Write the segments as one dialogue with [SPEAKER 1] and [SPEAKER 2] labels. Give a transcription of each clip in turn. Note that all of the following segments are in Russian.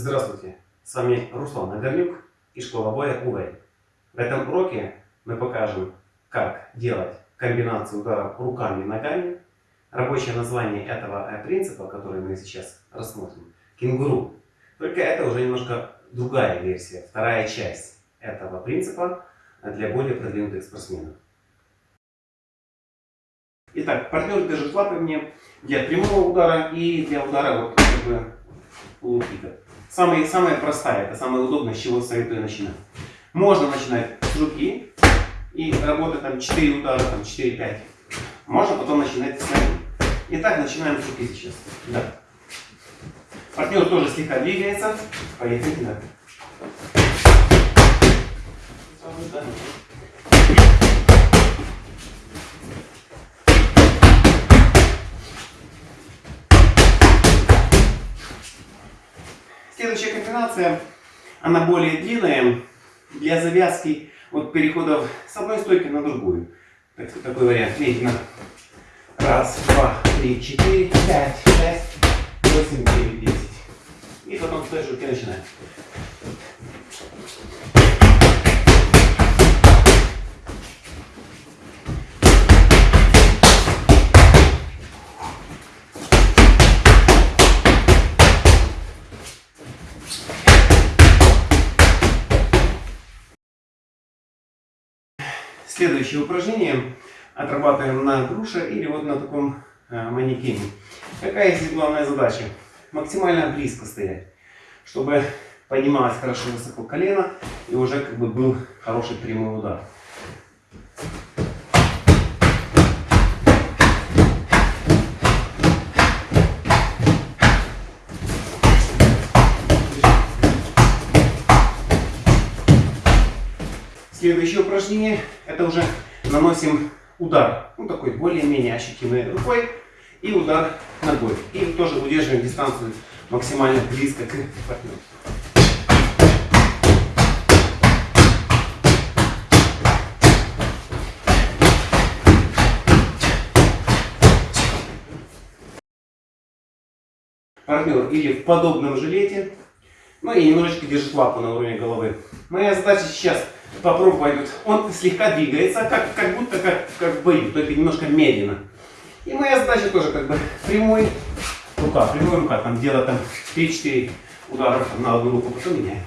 [SPEAKER 1] Здравствуйте, с вами Руслан Нагорнюк и школа боя УВЭЙ. В этом уроке мы покажем, как делать комбинацию ударов руками и ногами. Рабочее название этого э, принципа, который мы сейчас рассмотрим, кенгуру. Только это уже немножко другая версия, вторая часть этого принципа для более продвинутых спортсменов. Итак, партнер держит лапы мне для прямого удара и для удара вот как бы полукика. Самая, самая простая, это самое удобное, с чего советую начинать. Можно начинать с руки и работать там 4 удара, там 4-5. Можно потом начинать с ноги. Итак, начинаем с руки сейчас. Да. Партнер тоже слегка двигается. Поехали, да. Следующая комбинация, она более длинная, для завязки вот переходов с одной стойки на другую. Так, такой вариант. Медленно. Раз, два, три, четыре, пять, шесть, восемь, девять, десять. И потом с той же руки начинаем. Следующее упражнение отрабатываем на груше или вот на таком э, манекене. Какая здесь главная задача? Максимально близко стоять, чтобы поднималось хорошо высоко колено и уже как бы был хороший прямой удар. Следующее упражнение, это уже наносим удар, ну такой более-менее ощутимый рукой и удар ногой. И тоже удерживаем дистанцию максимально близко к партнеру. Партнер или в подобном жилете, ну и немножечко держит лапу на уровне головы. Моя задача сейчас попробовать. Он слегка двигается, как, как будто как, как бою, только немножко медленно. И моя задача тоже как бы прямой рука, прямой рука, там делать там 3-4 удара на одну руку, потом меняем.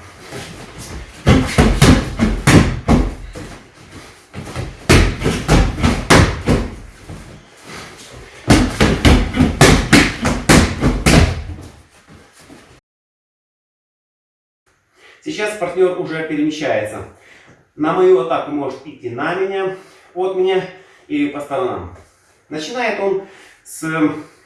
[SPEAKER 1] Сейчас партнер уже перемещается. На мою атаку может идти на меня, от меня или по сторонам. Начинает он с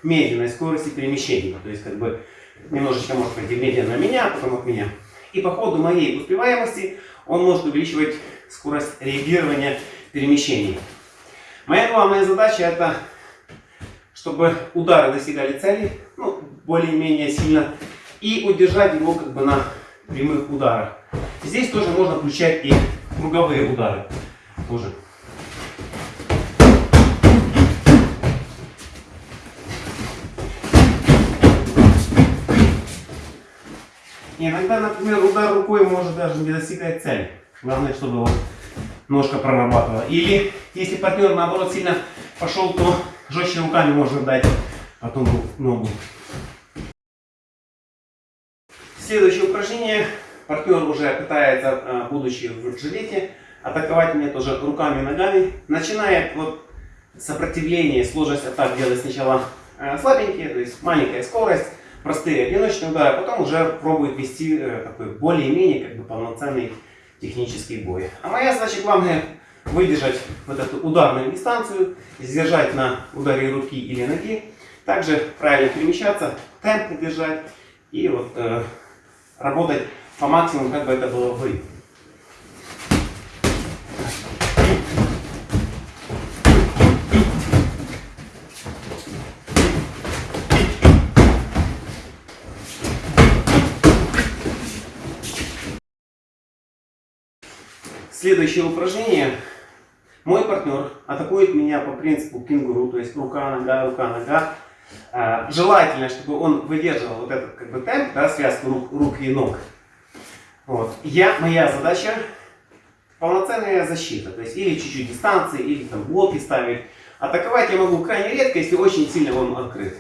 [SPEAKER 1] медленной скорости перемещения. То есть как бы немножечко может пойти медленно на меня, а потом от меня. И по ходу моей успеваемости он может увеличивать скорость реагирования перемещений. Моя главная задача это, чтобы удары достигали цели, ну, более-менее сильно, и удержать его как бы на прямых ударах. Здесь тоже можно включать и круговые удары. Тоже. Иногда, например, удар рукой может даже не достигать цели. Главное, чтобы вот ножка прорабатывала. Или, если партнер, наоборот, сильно пошел, то жестче руками можно дать потом ногу. Следующее упражнение партнер уже пытается, э, будучи в жилете, атаковать меня тоже руками и ногами. Начинает вот сопротивление, сложность атак делать сначала э, слабенькие, то есть маленькая скорость, простые одиночные удары, а потом уже пробует вести э, такой более-менее как бы полноценный технический бой. А моя задача главное выдержать вот эту ударную дистанцию, сдержать на ударе руки или ноги, также правильно перемещаться, темп держать и вот э, работать по максимуму, как бы это было вы. Следующее упражнение. Мой партнер атакует меня по принципу кенгуру, то есть рука, нога, рука, нога. А, желательно, чтобы он выдерживал вот этот как бы темп, да, связку рук, рук и ног. Вот. Я, моя задача полноценная защита. То есть или чуть-чуть дистанции, или там блоки ставить. Атаковать я могу крайне редко, если очень сильно он открыт.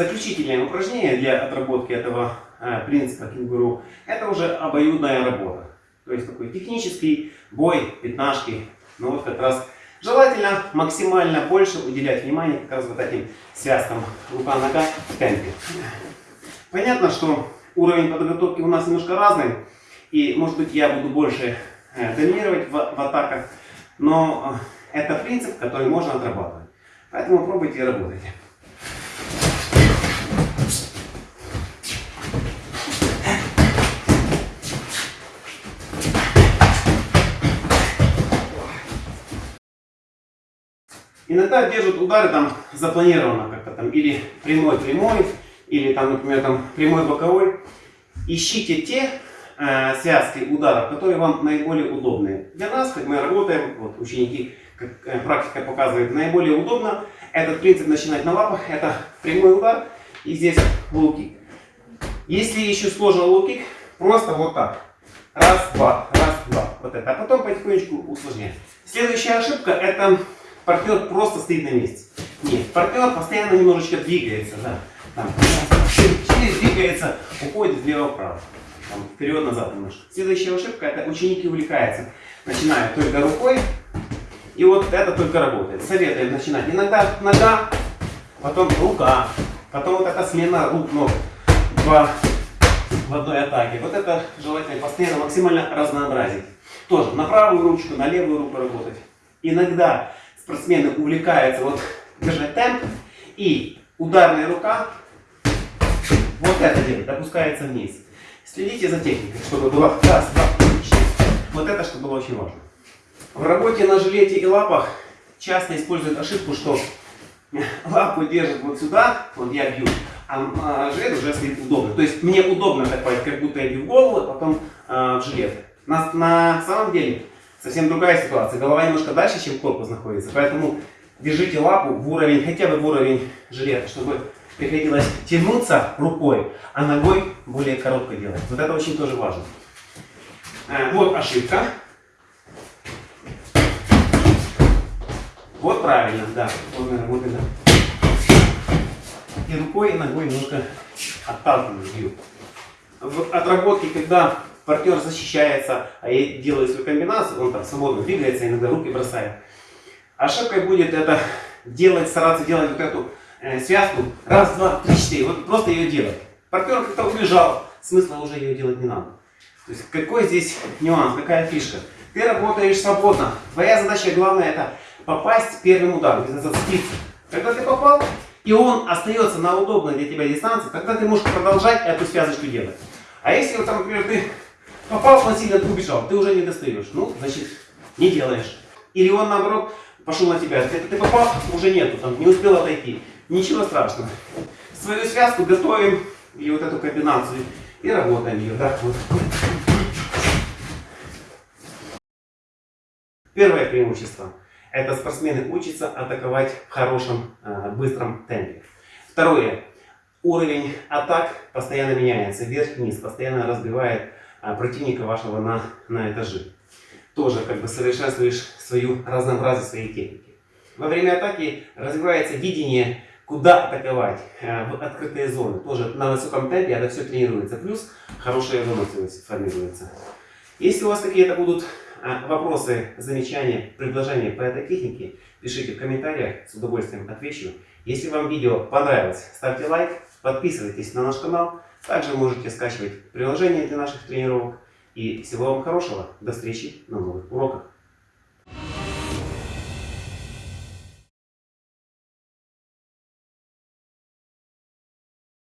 [SPEAKER 1] Заключительное упражнение для отработки этого э, принципа кенгуру, это уже обоюдная работа. То есть такой технический бой, пятнашки. Ну вот как раз желательно максимально больше уделять внимание как раз вот этим связкам рука-нога в темпе. Понятно, что уровень подготовки у нас немножко разный. И может быть я буду больше э, доминировать в, в атаках. Но э, это принцип, который можно отрабатывать. Поэтому пробуйте и работайте. Иногда держат удары там запланированно как-то там, или прямой-прямой, или там, например, там прямой-боковой. Ищите те э, связки ударов, которые вам наиболее удобные. Для нас, как мы работаем, вот ученики, как э, практика показывает, наиболее удобно этот принцип начинать на лапах. Это прямой удар и здесь лоу-кик. Если еще сложно лоу-кик, просто вот так. Раз, два, раз, два. Вот это. А потом потихонечку усложнять. Следующая ошибка это партнер просто стоит на месте. Нет, партнер постоянно немножечко двигается, да. Там, через двигается, уходит влево-вправо. Вперед-назад немножко. Следующая ошибка, это ученики увлекаются. Начинают только рукой, и вот это только работает. Советуем начинать иногда нога, потом рука, потом вот эта смена рук, ног в, в одной атаке. Вот это желательно постоянно максимально разнообразить. Тоже на правую ручку, на левую руку работать. Иногда спортсмены увлекаются вот держать темп, и ударная рука вот это делает, опускается вниз. Следите за техникой, чтобы было раз, два, три, четыре. Вот это, что было очень важно. В работе на жилете и лапах часто используют ошибку, что лапу держат вот сюда, вот я бью, а, а жилет уже стоит удобно. То есть мне удобно так как будто я бью в голову, а потом а, в жилет. На, на самом деле совсем другая ситуация. Голова немножко дальше, чем корпус находится. Поэтому держите лапу в уровень, хотя бы в уровень жилета, чтобы приходилось тянуться рукой, а ногой более коротко делать. Вот это очень тоже важно. Э, вот ошибка. Вот правильно, да. Вот, вот это. И рукой, и ногой немножко отталкиваю. В отработке, когда партнер защищается, а я делаю свою комбинацию, он там свободно двигается, иногда руки бросает. Ошибкой будет это делать, стараться делать вот эту э, связку раз, два, три, четыре, вот просто ее делать. Партнер как-то убежал, смысла уже ее делать не надо. То есть какой здесь нюанс, какая фишка? Ты работаешь свободно. Твоя задача главная это попасть первым ударом, зацепиться. Когда ты попал, и он остается на удобной для тебя дистанции, тогда ты можешь продолжать эту связочку делать. А если, вот, например, ты Попал, он сильно убежал, ты уже не достаешь. Ну, значит, не делаешь. Или он, наоборот, пошел на тебя. Это ты попал, уже нету, там, не успел отойти. Ничего страшного. Свою связку готовим, и вот эту комбинацию, и работаем ее. Да, вот. Первое преимущество. Это спортсмены учатся атаковать в хорошем, э, быстром темпе. Второе. Уровень атак постоянно меняется. Вверх-вниз. Постоянно разбивает противника вашего на, на этажи. Тоже как бы совершенствуешь свою разнообразие своей техники. Во время атаки развивается видение, куда атаковать э, в открытые зоны. Тоже на высоком темпе это все тренируется. Плюс хорошая выносливость формируется. Если у вас какие-то будут э, вопросы, замечания, предложения по этой технике, пишите в комментариях, с удовольствием отвечу. Если вам видео понравилось, ставьте лайк, Подписывайтесь на наш канал. Также можете скачивать приложение для наших тренировок. И всего вам хорошего. До встречи на новых уроках.